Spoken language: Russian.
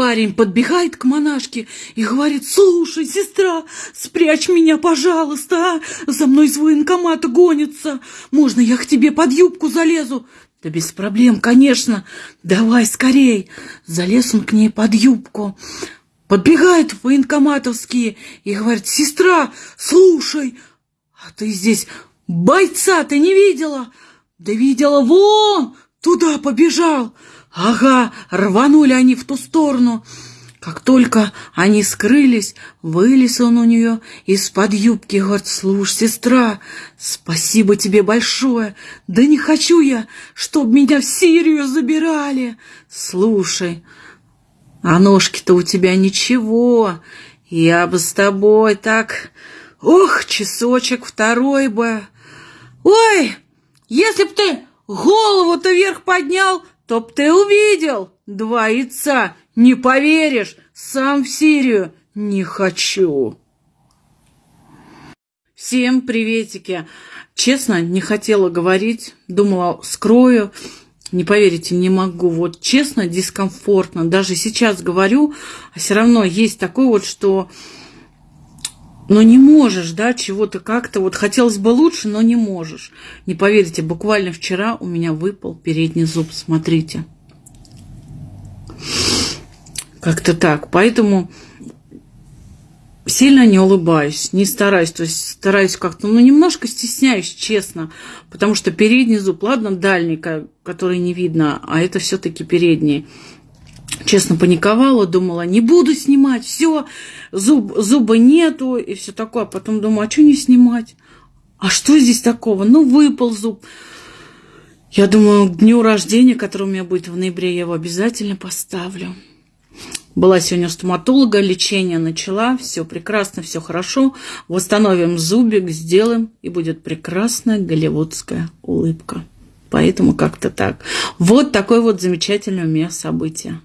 Парень подбегает к монашке и говорит, слушай, сестра, спрячь меня, пожалуйста, а? За мной из военкомата гонится. Можно я к тебе под юбку залезу? Да без проблем, конечно. Давай скорей. Залез он к ней под юбку. Подбегает военкоматовские и говорит, сестра, слушай, а ты здесь бойца ты не видела? Да видела, вон, туда побежал. Ага, рванули они в ту сторону. Как только они скрылись, вылез он у нее из-под юбки говорит, слушай, сестра, спасибо тебе большое. Да не хочу я, чтоб меня в Сирию забирали. Слушай, а ножки-то у тебя ничего. Я бы с тобой так... Ох, часочек второй бы. Ой, если б ты голову-то вверх поднял, то б ты увидел два яйца. Не поверишь, сам в Сирию не хочу. Всем приветики. Честно, не хотела говорить, думала, скрою. Не поверите, не могу. Вот честно, дискомфортно. Даже сейчас говорю, а все равно есть такое вот, что но не можешь, да, чего-то как-то, вот хотелось бы лучше, но не можешь. Не поверите, буквально вчера у меня выпал передний зуб, смотрите. Как-то так, поэтому сильно не улыбаюсь, не стараюсь, то есть стараюсь как-то, ну, немножко стесняюсь, честно, потому что передний зуб, ладно, дальний, который не видно, а это все-таки передний честно паниковала, думала, не буду снимать, все, зуб, зуба нету и все такое. Потом думаю, а что не снимать? А что здесь такого? Ну, выпал зуб. Я думаю, к дню рождения, который у меня будет в ноябре, я его обязательно поставлю. Была сегодня у стоматолога, лечение начала, все прекрасно, все хорошо. Восстановим зубик, сделаем, и будет прекрасная голливудская улыбка. Поэтому как-то так. Вот такое вот замечательное у меня событие.